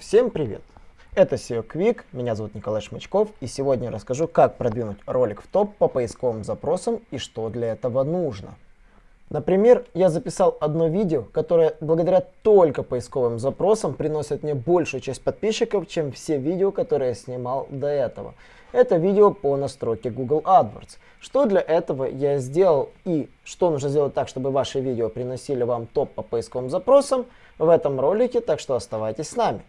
Всем привет! Это SEO Quick, меня зовут Николай Шмычков, и сегодня я расскажу, как продвинуть ролик в топ по поисковым запросам и что для этого нужно. Например, я записал одно видео, которое благодаря только поисковым запросам приносит мне большую часть подписчиков, чем все видео, которые я снимал до этого. Это видео по настройке Google AdWords. Что для этого я сделал и что нужно сделать так, чтобы ваши видео приносили вам топ по поисковым запросам в этом ролике, так что оставайтесь с нами.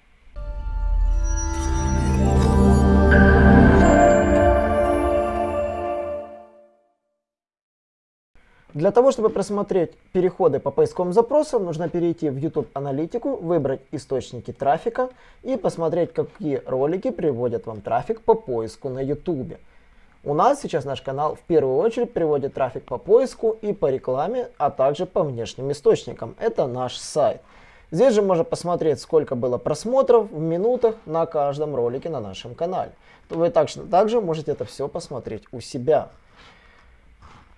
Для того, чтобы просмотреть переходы по поисковым запросам, нужно перейти в YouTube аналитику, выбрать источники трафика и посмотреть, какие ролики приводят вам трафик по поиску на YouTube. У нас сейчас наш канал в первую очередь приводит трафик по поиску и по рекламе, а также по внешним источникам. Это наш сайт. Здесь же можно посмотреть, сколько было просмотров в минутах на каждом ролике на нашем канале. Вы также, также можете это все посмотреть у себя.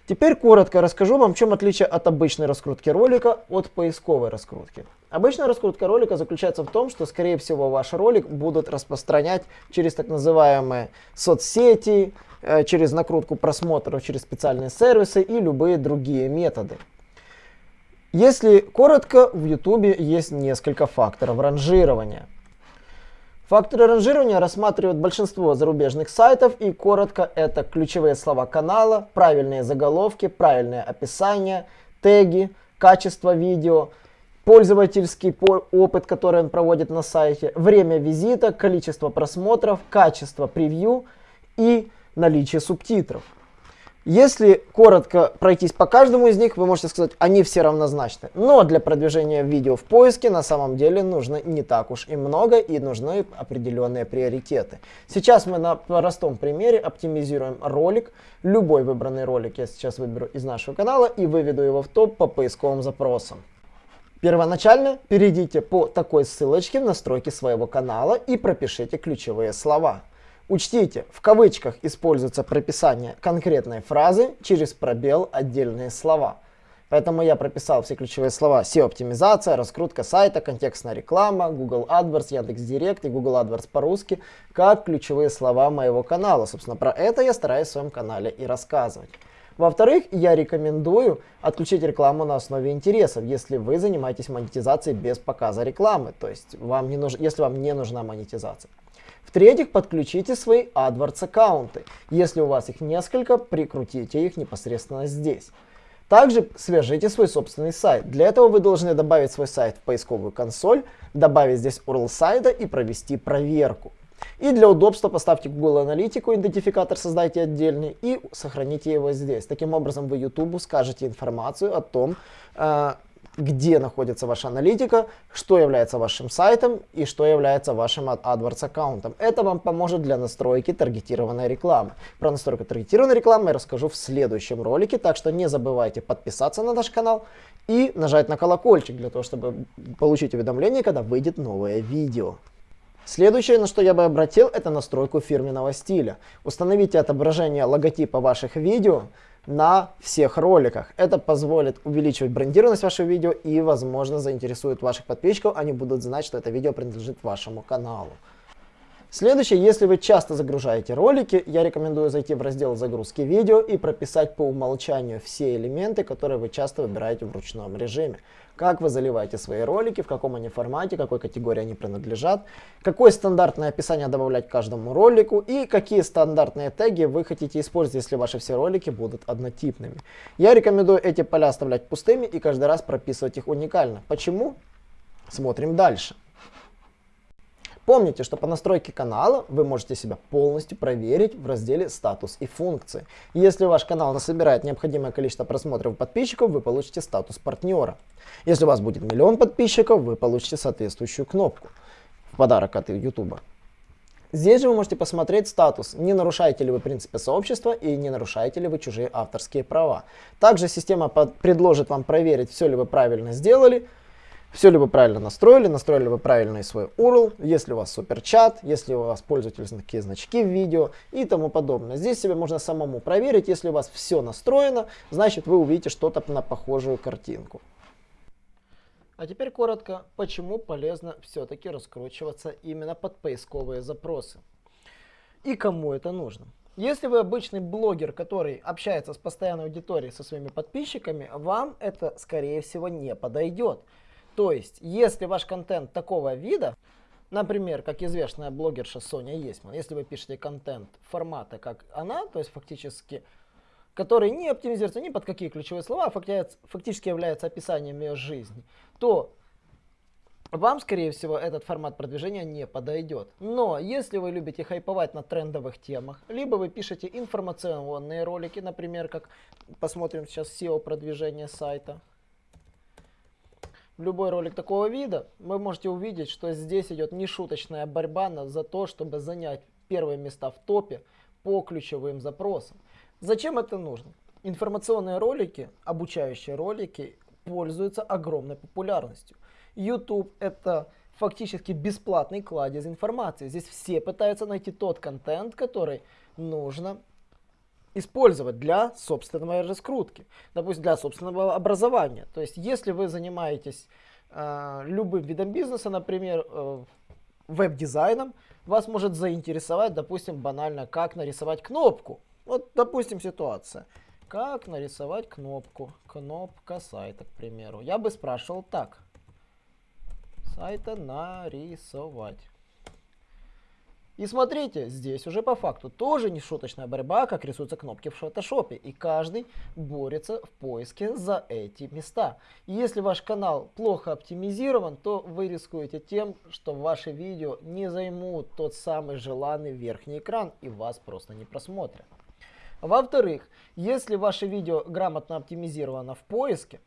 Теперь коротко расскажу вам, в чем отличие от обычной раскрутки ролика от поисковой раскрутки. Обычная раскрутка ролика заключается в том, что, скорее всего, ваш ролик будут распространять через так называемые соцсети, э, через накрутку просмотров, через специальные сервисы и любые другие методы. Если коротко, в YouTube есть несколько факторов ранжирования. Факторы ранжирования рассматривают большинство зарубежных сайтов и коротко это ключевые слова канала, правильные заголовки, правильное описание, теги, качество видео, пользовательский опыт, который он проводит на сайте, время визита, количество просмотров, качество превью и наличие субтитров. Если коротко пройтись по каждому из них, вы можете сказать, они все равнозначны. Но для продвижения видео в поиске на самом деле нужно не так уж и много и нужны определенные приоритеты. Сейчас мы на простом примере оптимизируем ролик. Любой выбранный ролик я сейчас выберу из нашего канала и выведу его в топ по поисковым запросам. Первоначально перейдите по такой ссылочке в настройки своего канала и пропишите ключевые слова. Учтите, в кавычках используется прописание конкретной фразы через пробел отдельные слова. Поэтому я прописал все ключевые слова SEO-оптимизация, раскрутка сайта, контекстная реклама, Google AdWords, Яндекс.Директ и Google AdWords по-русски, как ключевые слова моего канала. Собственно, про это я стараюсь в своем канале и рассказывать. Во-вторых, я рекомендую отключить рекламу на основе интересов, если вы занимаетесь монетизацией без показа рекламы, то есть вам не нуж... если вам не нужна монетизация. В-третьих, подключите свои AdWords аккаунты. Если у вас их несколько, прикрутите их непосредственно здесь. Также свяжите свой собственный сайт. Для этого вы должны добавить свой сайт в поисковую консоль, добавить здесь URL сайта и провести проверку. И для удобства поставьте Google Аналитику, идентификатор создайте отдельный и сохраните его здесь. Таким образом вы YouTube скажете информацию о том, э, где находится ваша аналитика, что является вашим сайтом и что является вашим AdWords аккаунтом. Это вам поможет для настройки таргетированной рекламы. Про настройку таргетированной рекламы я расскажу в следующем ролике, так что не забывайте подписаться на наш канал и нажать на колокольчик для того, чтобы получить уведомление, когда выйдет новое видео. Следующее, на что я бы обратил, это настройку фирменного стиля. Установите отображение логотипа ваших видео на всех роликах. Это позволит увеличивать брендированность вашего видео и, возможно, заинтересует ваших подписчиков. Они будут знать, что это видео принадлежит вашему каналу. Следующее, если вы часто загружаете ролики, я рекомендую зайти в раздел загрузки видео и прописать по умолчанию все элементы, которые вы часто выбираете в ручном режиме. Как вы заливаете свои ролики, в каком они формате, какой категории они принадлежат, какое стандартное описание добавлять каждому ролику и какие стандартные теги вы хотите использовать, если ваши все ролики будут однотипными. Я рекомендую эти поля оставлять пустыми и каждый раз прописывать их уникально. Почему? Смотрим дальше. Помните, что по настройке канала вы можете себя полностью проверить в разделе «Статус и функции». Если ваш канал насобирает необходимое количество просмотров подписчиков, вы получите статус партнера. Если у вас будет миллион подписчиков, вы получите соответствующую кнопку в подарок от YouTube. Здесь же вы можете посмотреть статус, не нарушаете ли вы принципы сообщества и не нарушаете ли вы чужие авторские права. Также система предложит вам проверить, все ли вы правильно сделали, все ли вы правильно настроили, настроили вы правильный свой URL, если у вас суперчат, если у вас пользовательские значки в видео и тому подобное. Здесь себе можно самому проверить, если у вас все настроено, значит вы увидите что-то на похожую картинку. А теперь коротко, почему полезно все-таки раскручиваться именно под поисковые запросы. И кому это нужно. Если вы обычный блогер, который общается с постоянной аудиторией, со своими подписчиками, вам это, скорее всего, не подойдет. То есть, если ваш контент такого вида, например, как известная блогерша Соня Есман, если вы пишете контент формата, как она, то есть фактически, который не оптимизируется ни под какие ключевые слова, а фактически является описанием ее жизни, то вам, скорее всего, этот формат продвижения не подойдет. Но если вы любите хайповать на трендовых темах, либо вы пишете информационные ролики, например, как посмотрим сейчас SEO продвижение сайта, любой ролик такого вида, вы можете увидеть, что здесь идет нешуточная борьба за то, чтобы занять первые места в топе по ключевым запросам. Зачем это нужно? Информационные ролики, обучающие ролики пользуются огромной популярностью. YouTube это фактически бесплатный кладезь информации. Здесь все пытаются найти тот контент, который нужно использовать для собственной раскрутки, допустим, для собственного образования. То есть, если вы занимаетесь э, любым видом бизнеса, например, э, веб-дизайном, вас может заинтересовать, допустим, банально, как нарисовать кнопку. Вот, допустим, ситуация. Как нарисовать кнопку? Кнопка сайта, к примеру. Я бы спрашивал так сайта нарисовать. И смотрите, здесь уже по факту тоже не шуточная борьба, как рисуются кнопки в фотошопе. И каждый борется в поиске за эти места. И если ваш канал плохо оптимизирован, то вы рискуете тем, что ваши видео не займут тот самый желанный верхний экран и вас просто не просмотрят. Во-вторых, если ваше видео грамотно оптимизировано в поиске,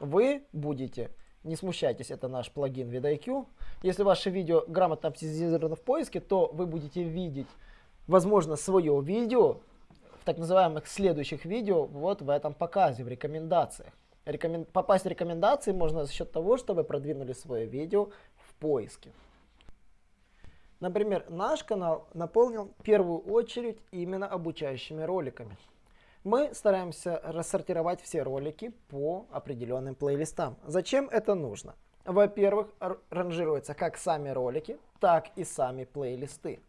вы будете не смущайтесь, это наш плагин VidIQ. Если ваше видео грамотно оптимизировано в поиске, то вы будете видеть, возможно, свое видео в так называемых следующих видео вот в этом показе, в рекомендациях. Рекомен... Попасть в рекомендации можно за счет того, что вы продвинули свое видео в поиске. Например, наш канал наполнил в первую очередь именно обучающими роликами мы стараемся рассортировать все ролики по определенным плейлистам. Зачем это нужно? Во-первых, ранжируются как сами ролики, так и сами плейлисты.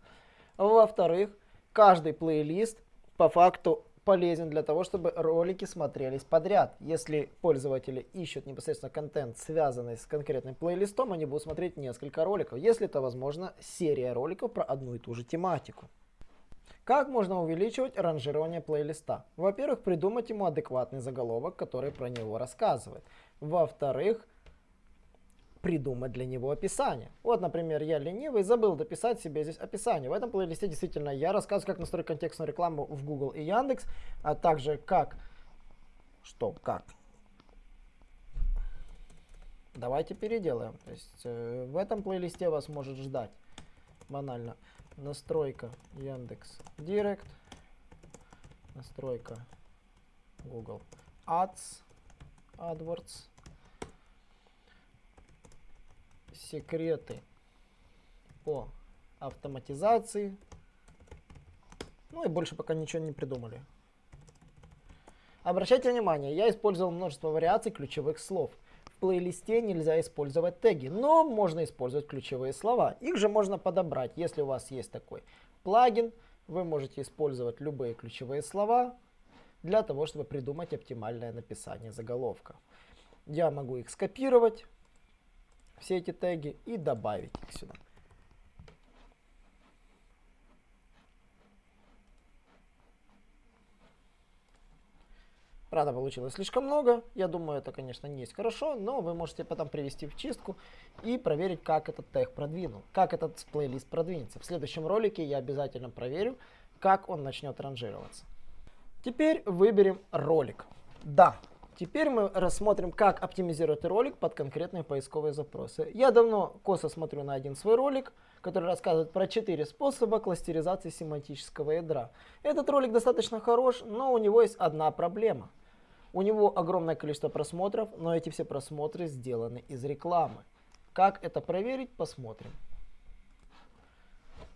Во-вторых, каждый плейлист по факту полезен для того, чтобы ролики смотрелись подряд. Если пользователи ищут непосредственно контент, связанный с конкретным плейлистом, они будут смотреть несколько роликов. Если это возможно, серия роликов про одну и ту же тематику. Как можно увеличивать ранжирование плейлиста? Во-первых, придумать ему адекватный заголовок, который про него рассказывает. Во-вторых, придумать для него описание. Вот, например, я ленивый, забыл дописать себе здесь описание. В этом плейлисте действительно я рассказываю, как настроить контекстную рекламу в Google и Яндекс, а также как... Что? Как? Давайте переделаем. То есть э, в этом плейлисте вас может ждать банально настройка Яндекс Директ, настройка Google Ads, AdWords, секреты по автоматизации. Ну и больше пока ничего не придумали. Обращайте внимание, я использовал множество вариаций ключевых слов плейлисте нельзя использовать теги, но можно использовать ключевые слова. Их же можно подобрать. Если у вас есть такой плагин, вы можете использовать любые ключевые слова для того, чтобы придумать оптимальное написание заголовка. Я могу их скопировать, все эти теги, и добавить их сюда. Правда, получилось слишком много. Я думаю, это, конечно, не есть хорошо, но вы можете потом привести в чистку и проверить, как этот тег продвинул, как этот плейлист продвинется. В следующем ролике я обязательно проверю, как он начнет ранжироваться. Теперь выберем ролик. Да, теперь мы рассмотрим, как оптимизировать ролик под конкретные поисковые запросы. Я давно косо смотрю на один свой ролик, который рассказывает про 4 способа кластеризации семантического ядра. Этот ролик достаточно хорош, но у него есть одна проблема – у него огромное количество просмотров, но эти все просмотры сделаны из рекламы. Как это проверить, посмотрим.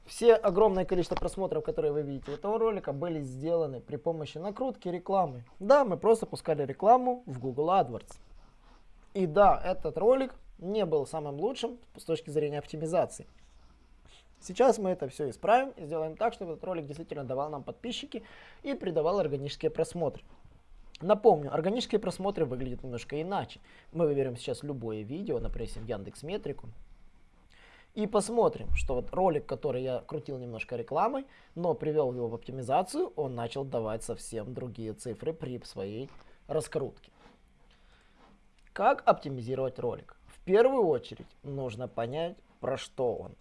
Все огромное количество просмотров, которые вы видите этого ролика, были сделаны при помощи накрутки рекламы. Да, мы просто пускали рекламу в Google AdWords. И да, этот ролик не был самым лучшим с точки зрения оптимизации. Сейчас мы это все исправим и сделаем так, чтобы этот ролик действительно давал нам подписчики и придавал органические просмотры. Напомню, органические просмотры выглядят немножко иначе. Мы выберем сейчас любое видео, например, Яндекс Метрику, и посмотрим, что вот ролик, который я крутил немножко рекламой, но привел его в оптимизацию, он начал давать совсем другие цифры при своей раскрутке. Как оптимизировать ролик? В первую очередь нужно понять, про что он.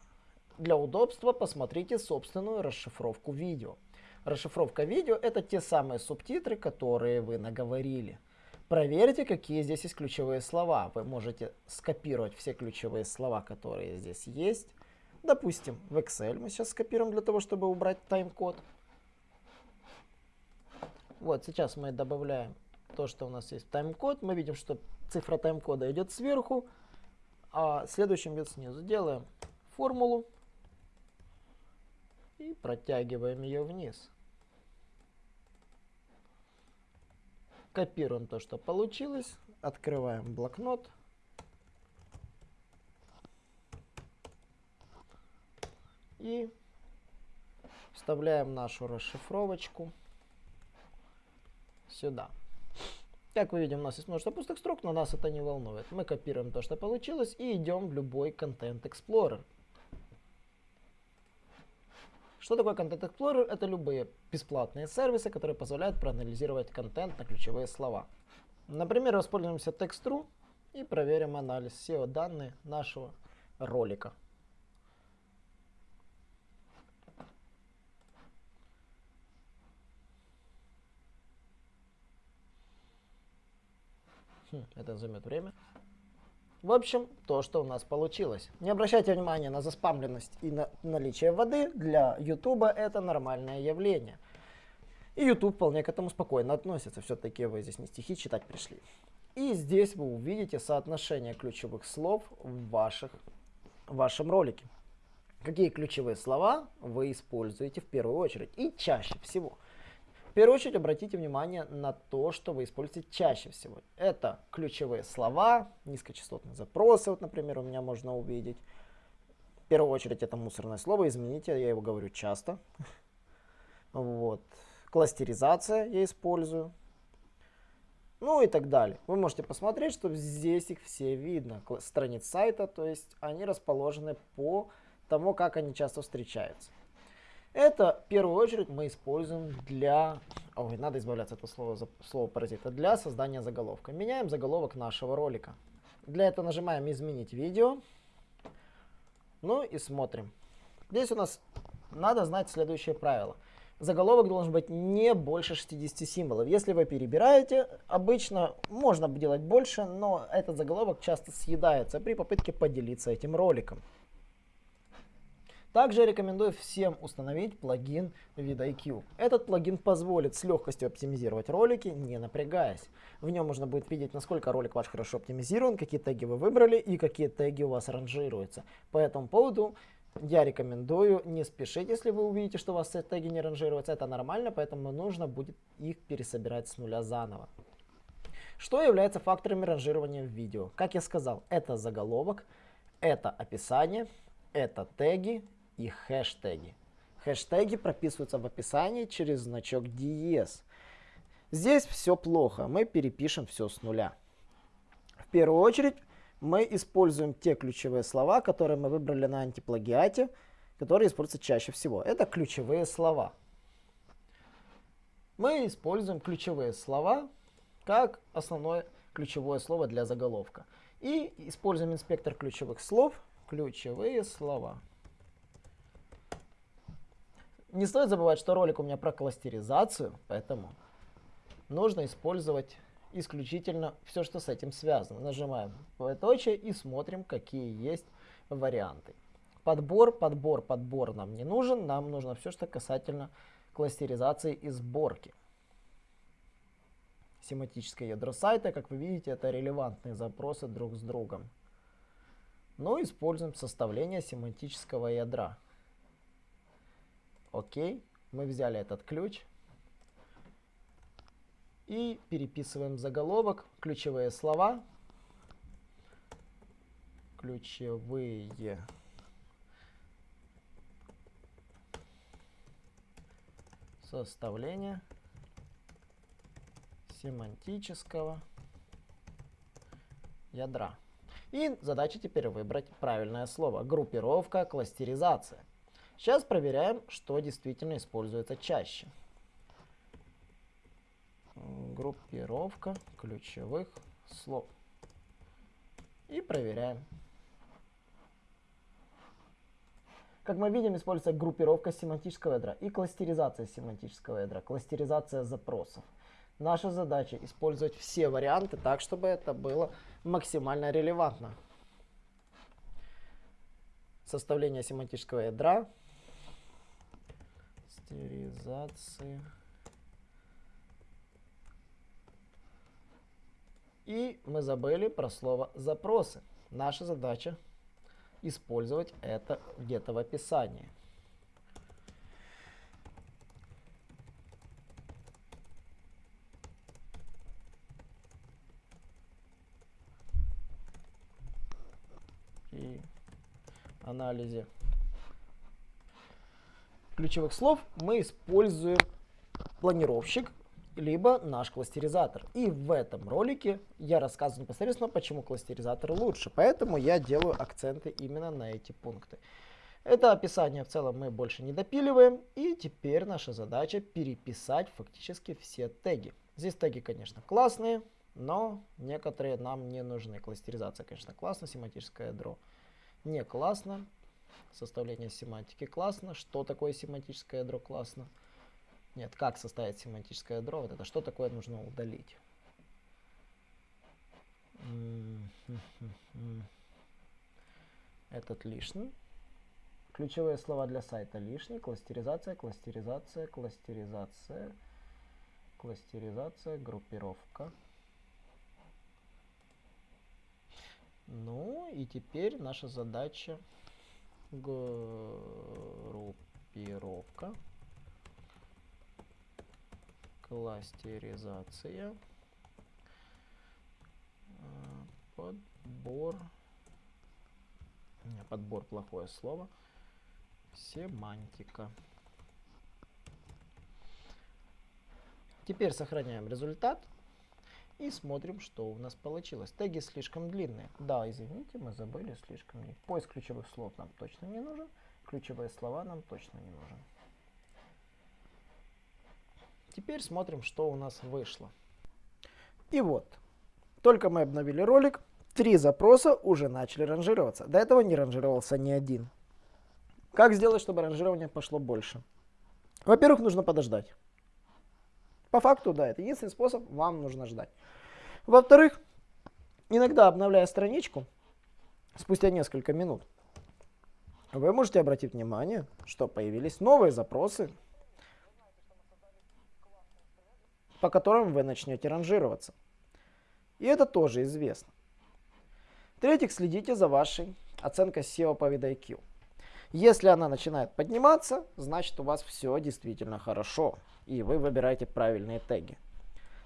Для удобства посмотрите собственную расшифровку видео. Расшифровка видео это те самые субтитры, которые вы наговорили. Проверьте, какие здесь есть ключевые слова. Вы можете скопировать все ключевые слова, которые здесь есть. Допустим, в Excel мы сейчас скопируем для того, чтобы убрать тайм-код. Вот, сейчас мы добавляем то, что у нас есть тайм-код. Мы видим, что цифра тайм-кода идет сверху, а следующим идет снизу. Делаем формулу и протягиваем ее вниз. Копируем то, что получилось. Открываем блокнот. И вставляем нашу расшифровочку сюда. Как вы видим, у нас есть множество пустых строк, но нас это не волнует. Мы копируем то, что получилось, и идем в любой Content Explorer. Что такое Content Explorer? Это любые бесплатные сервисы, которые позволяют проанализировать контент на ключевые слова. Например, воспользуемся Text.ru и проверим анализ SEO данных нашего ролика. Хм, это займет время. В общем, то, что у нас получилось. Не обращайте внимания на заспамленность и на наличие воды. Для YouTube это нормальное явление. И YouTube вполне к этому спокойно относится. Все-таки вы здесь не стихи читать пришли. И здесь вы увидите соотношение ключевых слов в, ваших, в вашем ролике. Какие ключевые слова вы используете в первую очередь и чаще всего. В первую очередь обратите внимание на то, что вы используете чаще всего. Это ключевые слова, низкочастотные запросы, вот, например, у меня можно увидеть. В первую очередь это мусорное слово, измените, я его говорю часто. Вот. Кластеризация я использую. Ну и так далее. Вы можете посмотреть, что здесь их все видно. Страниц сайта, то есть они расположены по тому, как они часто встречаются. Это в первую очередь мы используем для... Ой, надо избавляться от этого слова, слова паразита. Для создания заголовка. Меняем заголовок нашего ролика. Для этого нажимаем «Изменить видео». Ну и смотрим. Здесь у нас надо знать следующее правило. Заголовок должен быть не больше 60 символов. Если вы перебираете, обычно можно делать больше, но этот заголовок часто съедается при попытке поделиться этим роликом. Также рекомендую всем установить плагин VidIQ. Этот плагин позволит с легкостью оптимизировать ролики, не напрягаясь. В нем можно будет видеть, насколько ролик ваш хорошо оптимизирован, какие теги вы выбрали и какие теги у вас ранжируются. По этому поводу я рекомендую не спешить, если вы увидите, что у вас теги не ранжируются. Это нормально, поэтому нужно будет их пересобирать с нуля заново. Что является факторами ранжирования в видео? Как я сказал, это заголовок, это описание, это теги и хэштеги. Хэштеги прописываются в описании через значок DS. Здесь все плохо, мы перепишем все с нуля. В первую очередь мы используем те ключевые слова, которые мы выбрали на антиплагиате, которые используются чаще всего. Это ключевые слова. Мы используем ключевые слова как основное ключевое слово для заголовка. И используем инспектор ключевых слов, ключевые слова. Не стоит забывать, что ролик у меня про кластеризацию, поэтому нужно использовать исключительно все, что с этим связано. Нажимаем двоеточие и смотрим, какие есть варианты. Подбор, подбор, подбор нам не нужен. Нам нужно все, что касательно кластеризации и сборки. Семантическое ядро сайта, как вы видите, это релевантные запросы друг с другом. Но ну, используем составление семантического ядра. Окей, мы взяли этот ключ и переписываем заголовок, ключевые слова ключевые составления семантического ядра. И задача теперь выбрать правильное слово. Группировка, кластеризация. Сейчас проверяем, что действительно используется чаще. Группировка ключевых слов. И проверяем. Как мы видим, используется группировка семантического ядра и кластеризация семантического ядра, кластеризация запросов. Наша задача использовать все варианты так, чтобы это было максимально релевантно. Составление семантического ядра, кластеризация. И мы забыли про слово запросы. Наша задача использовать это где-то в описании. И анализе ключевых слов мы используем планировщик либо наш кластеризатор. И в этом ролике я рассказываю непосредственно, почему кластеризатор лучше. Поэтому я делаю акценты именно на эти пункты. Это описание в целом мы больше не допиливаем. И теперь наша задача переписать фактически все теги. Здесь теги, конечно, классные, но некоторые нам не нужны. Кластеризация, конечно, классно, семантическое ядро не классно. Составление семантики классно. Что такое семантическое ядро классно? Нет, как составить семантическое ядро? Вот это что такое нужно удалить? Этот лишний. Ключевые слова для сайта лишний. Кластеризация, кластеризация, кластеризация, кластеризация, группировка. Ну и теперь наша задача группировка. Кластеризация, а, подбор, подбор плохое слово, семантика. Теперь сохраняем результат и смотрим, что у нас получилось. Теги слишком длинные. Да, извините, мы забыли слишком длинные. Поиск ключевых слов нам точно не нужен. Ключевые слова нам точно не нужен. Теперь смотрим, что у нас вышло. И вот, только мы обновили ролик, три запроса уже начали ранжироваться. До этого не ранжировался ни один. Как сделать, чтобы ранжирование пошло больше? Во-первых, нужно подождать. По факту, да, это единственный способ, вам нужно ждать. Во-вторых, иногда обновляя страничку, спустя несколько минут, вы можете обратить внимание, что появились новые запросы по которым вы начнете ранжироваться. И это тоже известно. В-третьих, следите за вашей оценкой SEO по VidIQ. Если она начинает подниматься, значит у вас все действительно хорошо, и вы выбираете правильные теги.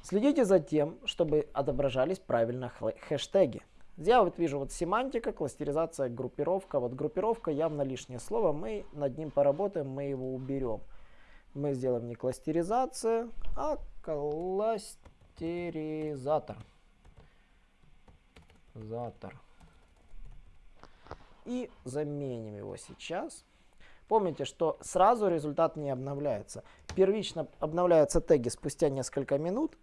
Следите за тем, чтобы отображались правильно хэштеги. Я вот вижу вот семантика, кластеризация, группировка. Вот группировка явно лишнее слово, мы над ним поработаем, мы его уберем. Мы сделаем не кластеризация, а кластеризатор. Затор. И заменим его сейчас. Помните, что сразу результат не обновляется. Первично обновляются теги спустя несколько минут,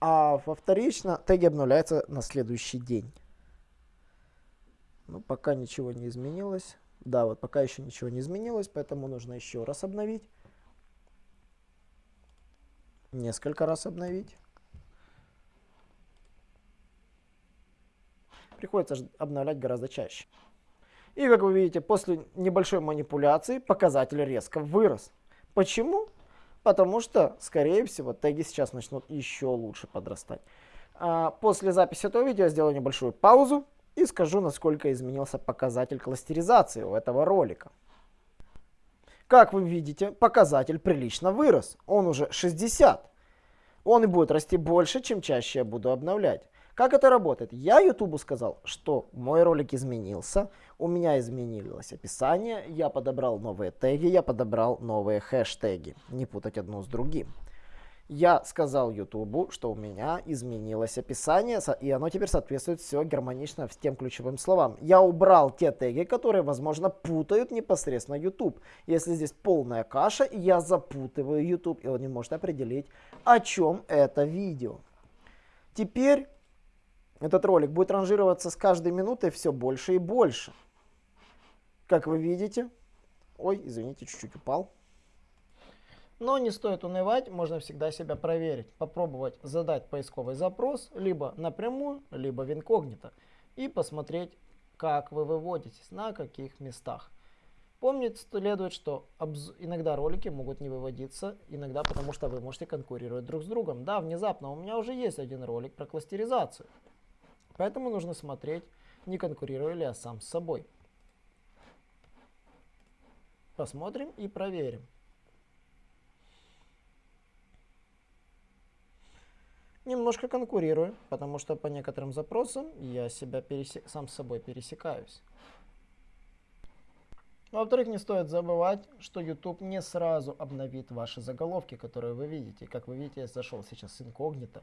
а во вторично теги обновляются на следующий день. Ну, пока ничего не изменилось. Да, вот пока еще ничего не изменилось, поэтому нужно еще раз обновить несколько раз обновить. Приходится обновлять гораздо чаще. И как вы видите, после небольшой манипуляции показатель резко вырос. Почему? Потому что, скорее всего, теги сейчас начнут еще лучше подрастать. А после записи этого видео я сделаю небольшую паузу и скажу, насколько изменился показатель кластеризации у этого ролика. Как вы видите, показатель прилично вырос. Он уже 60. Он и будет расти больше, чем чаще я буду обновлять. Как это работает? Я YouTube сказал, что мой ролик изменился, у меня изменилось описание, я подобрал новые теги, я подобрал новые хэштеги. Не путать одно с другим. Я сказал YouTube, что у меня изменилось описание, и оно теперь соответствует все гармонично с тем ключевым словам. Я убрал те теги, которые, возможно, путают непосредственно YouTube. Если здесь полная каша, я запутываю YouTube, и он не может определить, о чем это видео. Теперь этот ролик будет ранжироваться с каждой минутой все больше и больше. Как вы видите... Ой, извините, чуть-чуть упал. Но не стоит унывать, можно всегда себя проверить, попробовать задать поисковый запрос либо напрямую, либо в инкогнито и посмотреть, как вы выводитесь, на каких местах. Помнить следует, что иногда ролики могут не выводиться, иногда потому что вы можете конкурировать друг с другом. Да, внезапно у меня уже есть один ролик про кластеризацию, поэтому нужно смотреть, не конкурирую ли я сам с собой. Посмотрим и проверим. немножко конкурирую, потому что по некоторым запросам я себя пересек... сам с собой пересекаюсь. Во-вторых, не стоит забывать, что YouTube не сразу обновит ваши заголовки, которые вы видите. Как вы видите, я зашел сейчас с инкогнито,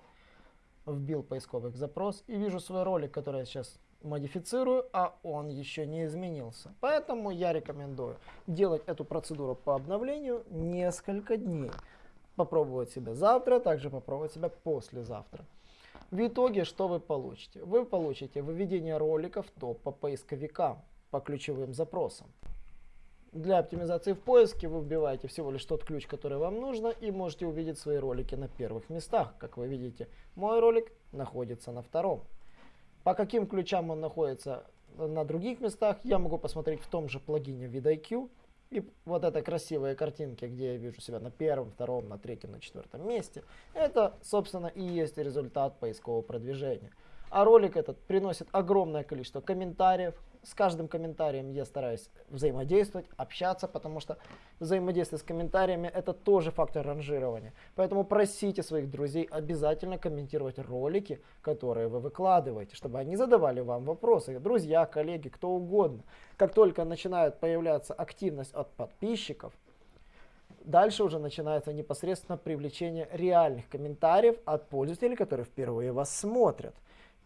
вбил поисковый запрос и вижу свой ролик, который я сейчас модифицирую, а он еще не изменился. Поэтому я рекомендую делать эту процедуру по обновлению несколько дней попробовать себя завтра, также попробовать себя послезавтра. В итоге что вы получите? Вы получите выведение роликов топ по поисковикам по ключевым запросам. Для оптимизации в поиске вы вбиваете всего лишь тот ключ, который вам нужно, и можете увидеть свои ролики на первых местах. Как вы видите, мой ролик находится на втором. По каким ключам он находится на других местах, я могу посмотреть в том же плагине VidIQ. И вот это красивые картинки, где я вижу себя на первом, втором, на третьем, на четвертом месте, это, собственно, и есть результат поискового продвижения. А ролик этот приносит огромное количество комментариев. С каждым комментарием я стараюсь взаимодействовать, общаться, потому что взаимодействие с комментариями это тоже фактор ранжирования. Поэтому просите своих друзей обязательно комментировать ролики, которые вы выкладываете, чтобы они задавали вам вопросы. Друзья, коллеги, кто угодно. Как только начинает появляться активность от подписчиков, Дальше уже начинается непосредственно привлечение реальных комментариев от пользователей, которые впервые вас смотрят.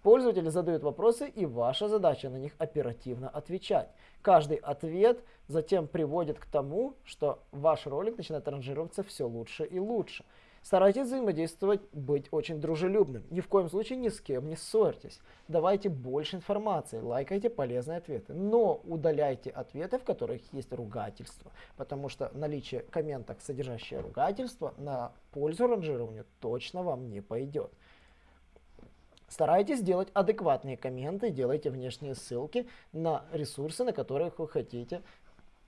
Пользователи задают вопросы, и ваша задача на них оперативно отвечать. Каждый ответ затем приводит к тому, что ваш ролик начинает ранжироваться все лучше и лучше. Старайтесь взаимодействовать, быть очень дружелюбным. Ни в коем случае ни с кем не ссорьтесь. Давайте больше информации, лайкайте полезные ответы. Но удаляйте ответы, в которых есть ругательство. Потому что наличие комментов, содержащее ругательство, на пользу ранжированию точно вам не пойдет. Старайтесь делать адекватные комменты, делайте внешние ссылки на ресурсы, на которых вы хотите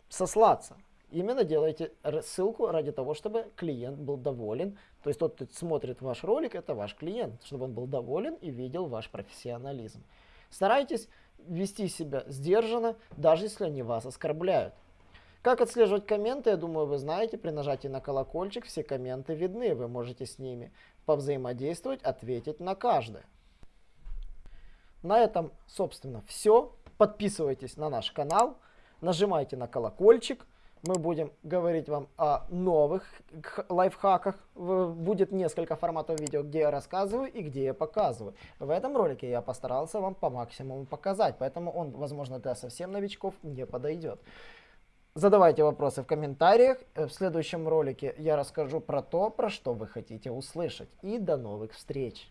сослаться. Именно делайте ссылку ради того, чтобы клиент был доволен. То есть тот, кто смотрит ваш ролик, это ваш клиент, чтобы он был доволен и видел ваш профессионализм. Старайтесь вести себя сдержанно, даже если они вас оскорбляют. Как отслеживать комменты, я думаю, вы знаете. При нажатии на колокольчик все комменты видны. Вы можете с ними повзаимодействовать, ответить на каждое. На этом, собственно, все. Подписывайтесь на наш канал, нажимайте на колокольчик. Мы будем говорить вам о новых лайфхаках. Будет несколько форматов видео, где я рассказываю и где я показываю. В этом ролике я постарался вам по максимуму показать, поэтому он, возможно, для совсем новичков не подойдет. Задавайте вопросы в комментариях. В следующем ролике я расскажу про то, про что вы хотите услышать. И до новых встреч!